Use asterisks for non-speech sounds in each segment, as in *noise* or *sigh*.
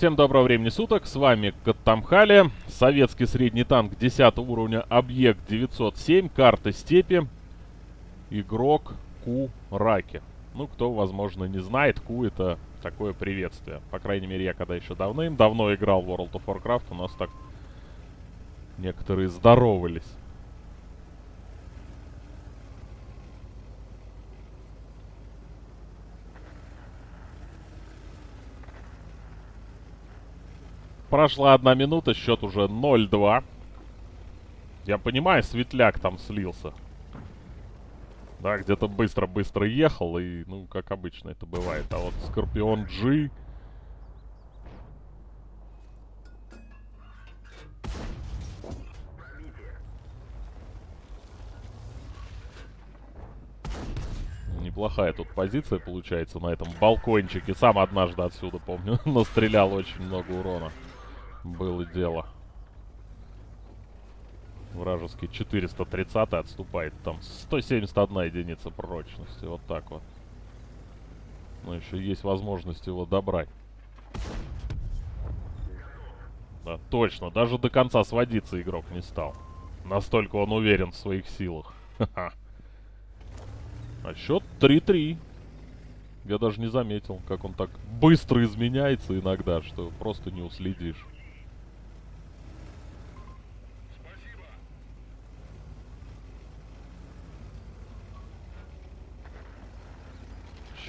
Всем доброго времени суток, с вами Каттамхали, советский средний танк 10 уровня, объект 907, карта степи, игрок Ку Раки. Ну, кто, возможно, не знает, Ку это такое приветствие. По крайней мере, я когда еще давным-давно играл в World of Warcraft, у нас так некоторые здоровались. Прошла одна минута, счет уже 0-2. Я понимаю, светляк там слился. Да, где-то быстро-быстро ехал, и, ну, как обычно это бывает. А вот Скорпион G... Неплохая тут позиция получается на этом балкончике. Сам однажды отсюда, помню, *laughs* настрелял очень много урона. Было дело. Вражеский 430 отступает. Там 171 единица прочности. Вот так вот. Но еще есть возможность его добрать. Да, точно. Даже до конца сводиться игрок не стал. Настолько он уверен в своих силах. А счет 3-3. Я даже не заметил, как он так быстро изменяется иногда, что просто не уследишь.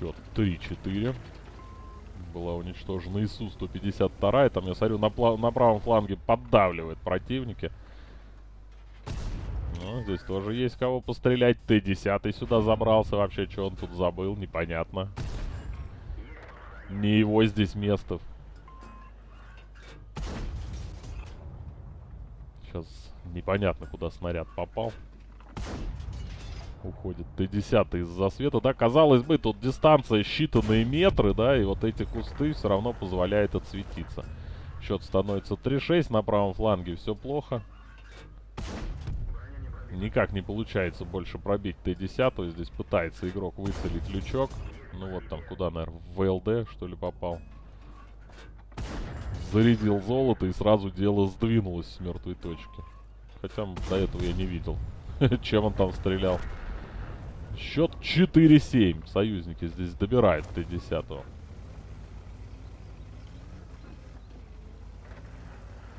Счет 3-4. Была уничтожена ИСУ-152. Там, я смотрю, на, на правом фланге поддавливает противники. Ну, здесь тоже есть кого пострелять. Т-10 сюда забрался. Вообще, что он тут забыл, непонятно. Не его здесь место. Сейчас непонятно, куда снаряд попал уходит Т-10 из-за света, да, казалось бы, тут дистанция считанные метры, да, и вот эти кусты все равно позволяют отсветиться. Счет становится 3-6 на правом фланге, все плохо. Никак не получается больше пробить Т-10, здесь пытается игрок выцелить лючок. Ну вот там куда, наверное, в ВЛД, что ли, попал. Зарядил золото и сразу дело сдвинулось с мертвой точки. Хотя до этого я не видел, *laughs* чем он там стрелял. Счет 4-7. Союзники здесь добирают Т-10.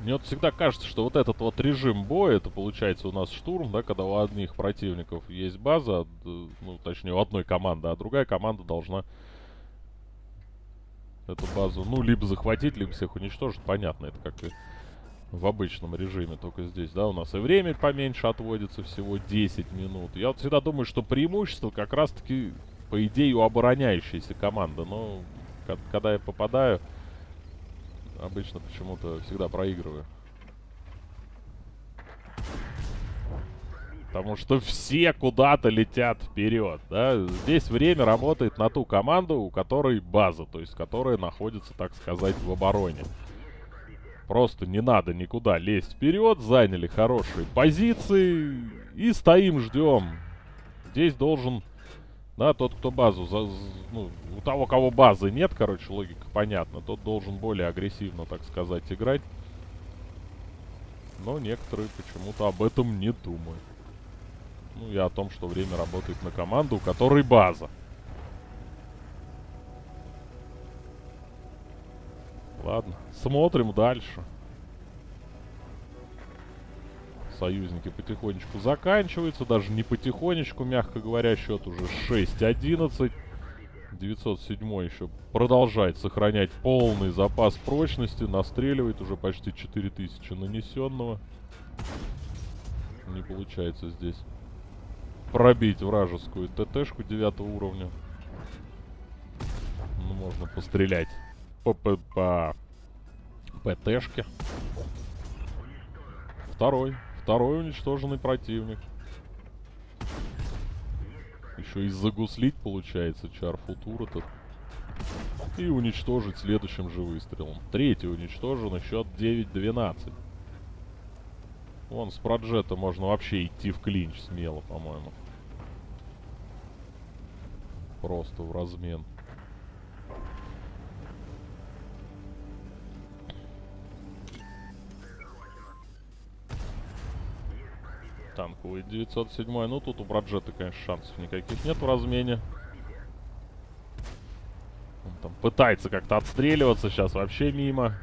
Мне вот всегда кажется, что вот этот вот режим боя, это получается у нас штурм, да, когда у одних противников есть база, ну, точнее, у одной команды, а другая команда должна эту базу, ну, либо захватить, либо всех уничтожить. Понятно, это как и в обычном режиме, только здесь, да, у нас и время поменьше отводится, всего 10 минут. Я вот всегда думаю, что преимущество как раз-таки, по идее, у обороняющейся команды, но когда я попадаю, обычно почему-то всегда проигрываю. Потому что все куда-то летят вперед, да. Здесь время работает на ту команду, у которой база, то есть которая находится, так сказать, в обороне. Просто не надо никуда лезть вперед. Заняли хорошие позиции. И стоим, ждем. Здесь должен... Да, тот, кто базу... За, ну, у того, кого базы нет, короче, логика понятна. Тот должен более агрессивно, так сказать, играть. Но некоторые почему-то об этом не думают. Ну, я о том, что время работает на команду, у которой база. Ладно, смотрим дальше. Союзники потихонечку заканчиваются. Даже не потихонечку, мягко говоря, счет уже 6-11. 907 еще продолжает сохранять полный запас прочности. Настреливает уже почти 4000 нанесенного. Не получается здесь пробить вражескую ТТшку 9 уровня. Ну, можно пострелять по, по, по ПТшке. Второй. Второй уничтоженный противник. Еще и загуслить получается чар футур этот. И уничтожить следующим же выстрелом. Третий уничтожен, счет 9-12. Вон с проджета можно вообще идти в клинч смело, по-моему. Просто в размен. Танковый. 907 ну тут у Браджета, конечно, шансов никаких нет в размене. Он там пытается как-то отстреливаться, сейчас вообще мимо.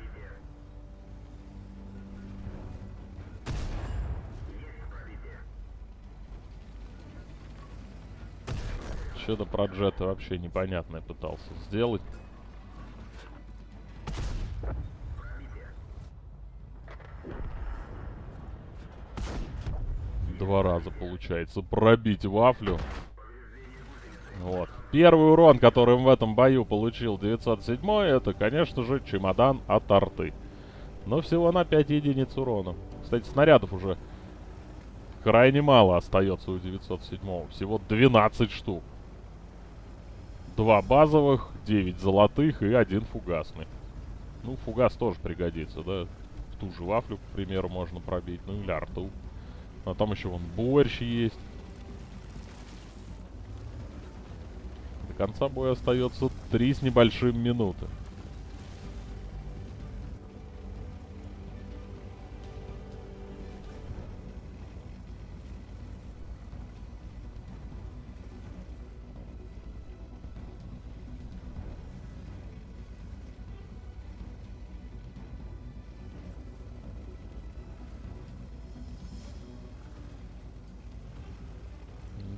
Что-то про джета вообще непонятное пытался сделать. Два раза получается пробить вафлю. Вот. Первый урон, который в этом бою получил 907 это, конечно же, чемодан от арты. Но всего на 5 единиц урона. Кстати, снарядов уже крайне мало остается у 907 Всего 12 штук. Два базовых, 9 золотых и один фугасный. Ну, фугас тоже пригодится, да? Ту же вафлю, к примеру, можно пробить. Ну, или арту. А там еще вон борщ есть. До конца боя остается три с небольшим минуты.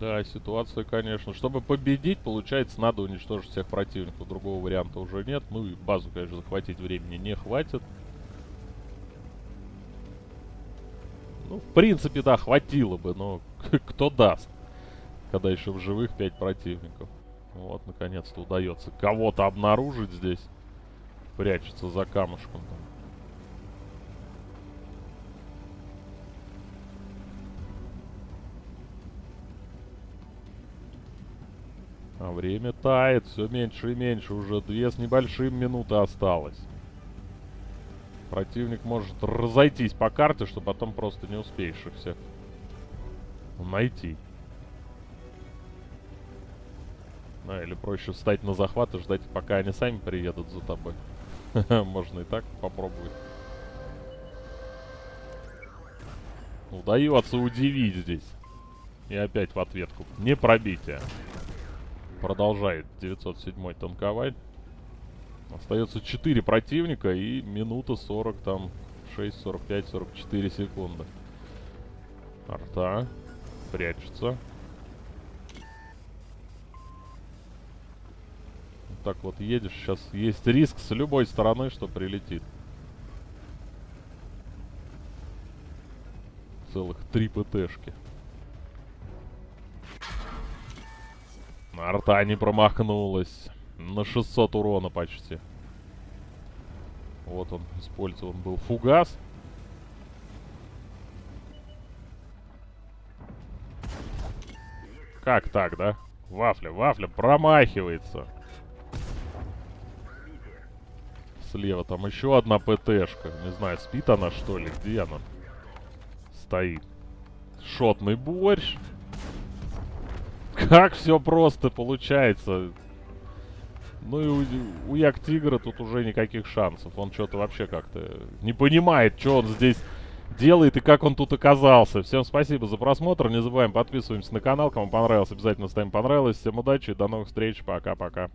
Да, ситуация, конечно. Чтобы победить, получается, надо уничтожить всех противников. Другого варианта уже нет. Ну и базу, конечно, захватить времени не хватит. Ну, в принципе, да, хватило бы, но *laughs* кто даст, когда еще в живых 5 противников. Вот, наконец-то удается кого-то обнаружить здесь. Прячется за камушком там. А время тает, все меньше и меньше. Уже две с небольшим минуты осталось. Противник может разойтись по карте, что потом просто не успеешь их всех найти. Ну, или проще встать на захват и ждать, пока они сами приедут за тобой. *laughs* Можно и так попробовать. Удается удивить здесь. И опять в ответку. Не пробитие. Продолжает 907 танковать. Остается 4 противника и минута 40, там 6, 45, 44 секунды. Арта прячется. Вот так вот едешь. Сейчас есть риск с любой стороны, что прилетит. Целых три ПТшки. Арта не промахнулась. На 600 урона почти. Вот он использован был фугас. Как так, да? Вафля, вафля промахивается. Слева там еще одна ПТшка. Не знаю, спит она что ли? Где она? Стоит. Шотный борщ. Как все просто получается. Ну и у, у Як Тигра тут уже никаких шансов. Он что-то вообще как-то не понимает, что он здесь делает и как он тут оказался. Всем спасибо за просмотр. Не забываем подписываемся на канал. Кому понравилось, обязательно ставим понравилось. Всем удачи, до новых встреч. Пока-пока.